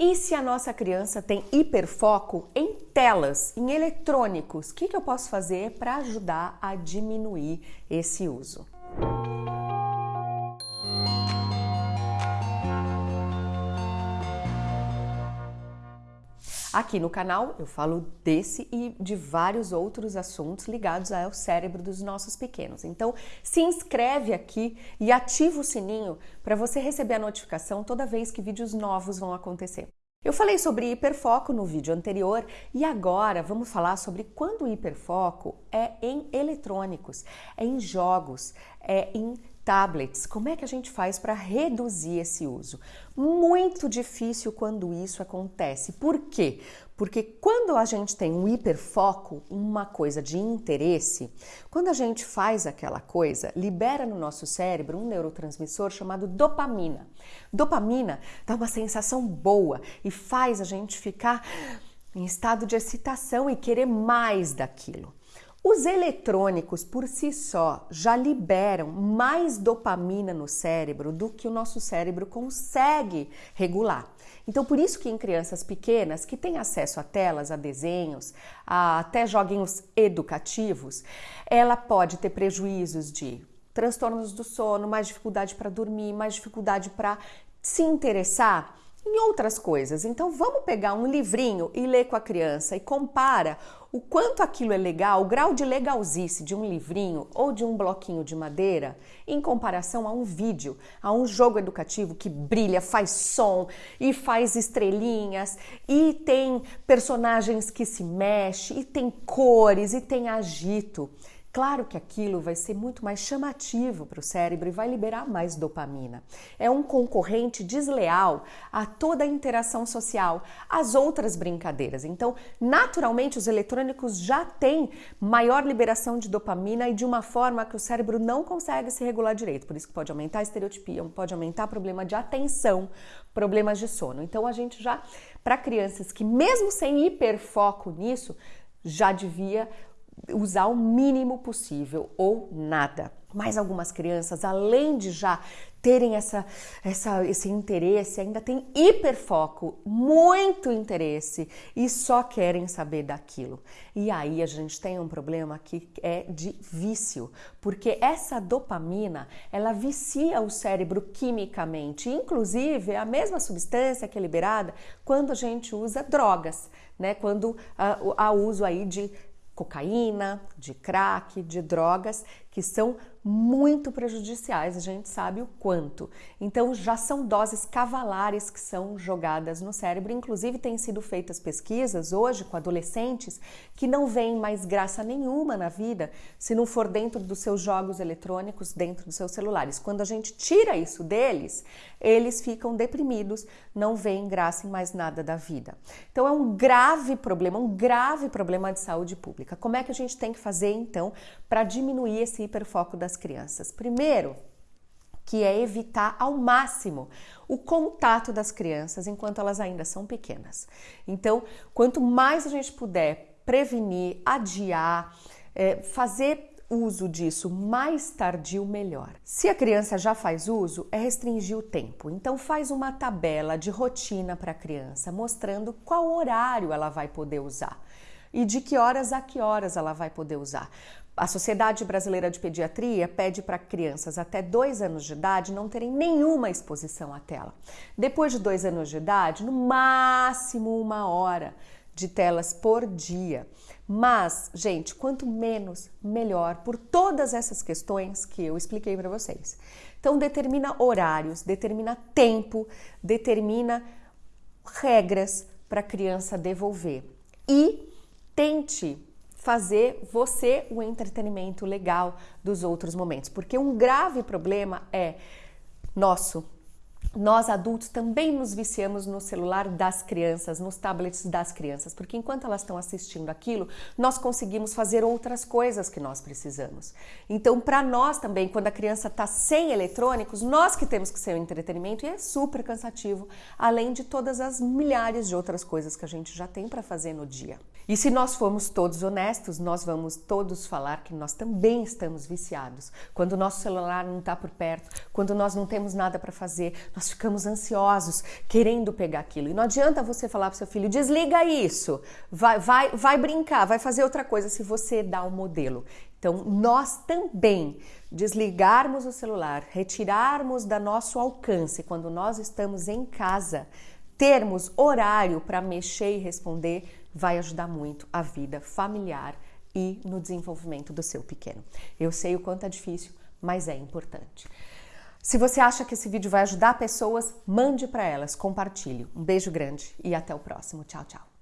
E se a nossa criança tem hiperfoco em telas, em eletrônicos, o que, que eu posso fazer para ajudar a diminuir esse uso? Aqui no canal eu falo desse e de vários outros assuntos ligados ao cérebro dos nossos pequenos. Então, se inscreve aqui e ativa o sininho para você receber a notificação toda vez que vídeos novos vão acontecer. Eu falei sobre hiperfoco no vídeo anterior e agora vamos falar sobre quando o hiperfoco é em eletrônicos, é em jogos, é em tablets, como é que a gente faz para reduzir esse uso? Muito difícil quando isso acontece. Por quê? Porque quando a gente tem um hiperfoco, uma coisa de interesse, quando a gente faz aquela coisa, libera no nosso cérebro um neurotransmissor chamado dopamina. Dopamina dá uma sensação boa e faz a gente ficar em estado de excitação e querer mais daquilo. Os eletrônicos por si só já liberam mais dopamina no cérebro do que o nosso cérebro consegue regular. Então, por isso que em crianças pequenas que têm acesso a telas, a desenhos, a até joguinhos educativos, ela pode ter prejuízos de transtornos do sono, mais dificuldade para dormir, mais dificuldade para se interessar em outras coisas. Então vamos pegar um livrinho e ler com a criança e compara o quanto aquilo é legal, o grau de legalzice de um livrinho ou de um bloquinho de madeira em comparação a um vídeo, a um jogo educativo que brilha, faz som e faz estrelinhas e tem personagens que se mexem e tem cores e tem agito. Claro que aquilo vai ser muito mais chamativo para o cérebro e vai liberar mais dopamina. É um concorrente desleal a toda a interação social, às outras brincadeiras. Então, naturalmente, os eletrônicos já têm maior liberação de dopamina e de uma forma que o cérebro não consegue se regular direito. Por isso que pode aumentar a estereotipia, pode aumentar problema de atenção, problemas de sono. Então, a gente já, para crianças que mesmo sem hiperfoco nisso, já devia usar o mínimo possível ou nada. Mas algumas crianças, além de já terem essa, essa, esse interesse, ainda têm hiperfoco, muito interesse e só querem saber daquilo. E aí a gente tem um problema que é de vício, porque essa dopamina ela vicia o cérebro quimicamente, inclusive é a mesma substância que é liberada quando a gente usa drogas, né? Quando há uso aí de cocaína, de crack, de drogas que são muito prejudiciais, a gente sabe o quanto. Então já são doses cavalares que são jogadas no cérebro, inclusive têm sido feitas pesquisas hoje com adolescentes que não veem mais graça nenhuma na vida se não for dentro dos seus jogos eletrônicos, dentro dos seus celulares. Quando a gente tira isso deles, eles ficam deprimidos, não veem graça em mais nada da vida. Então é um grave problema, um grave problema de saúde pública. Como é que a gente tem que fazer então para diminuir esse hiperfoco das crianças? Primeiro, que é evitar ao máximo o contato das crianças enquanto elas ainda são pequenas. Então, quanto mais a gente puder prevenir, adiar, é, fazer uso disso mais tardio, melhor. Se a criança já faz uso, é restringir o tempo. Então faz uma tabela de rotina para a criança, mostrando qual horário ela vai poder usar e de que horas a que horas ela vai poder usar. A Sociedade Brasileira de Pediatria pede para crianças até dois anos de idade não terem nenhuma exposição à tela. Depois de dois anos de idade, no máximo uma hora de telas por dia. Mas, gente, quanto menos, melhor, por todas essas questões que eu expliquei para vocês. Então, determina horários, determina tempo, determina regras para a criança devolver. E tente fazer você o entretenimento legal dos outros momentos, porque um grave problema é nosso nós adultos também nos viciamos no celular das crianças, nos tablets das crianças, porque enquanto elas estão assistindo aquilo, nós conseguimos fazer outras coisas que nós precisamos. Então, para nós também, quando a criança está sem eletrônicos, nós que temos que ser o entretenimento e é super cansativo, além de todas as milhares de outras coisas que a gente já tem para fazer no dia. E se nós formos todos honestos, nós vamos todos falar que nós também estamos viciados. Quando o nosso celular não está por perto, quando nós não temos nada para fazer, nós ficamos ansiosos, querendo pegar aquilo. E não adianta você falar para seu filho: desliga isso, vai, vai, vai brincar, vai fazer outra coisa se você dá o um modelo. Então, nós também desligarmos o celular, retirarmos da nosso alcance quando nós estamos em casa, termos horário para mexer e responder vai ajudar muito a vida familiar e no desenvolvimento do seu pequeno. Eu sei o quanto é difícil, mas é importante. Se você acha que esse vídeo vai ajudar pessoas, mande para elas, compartilhe. Um beijo grande e até o próximo. Tchau, tchau.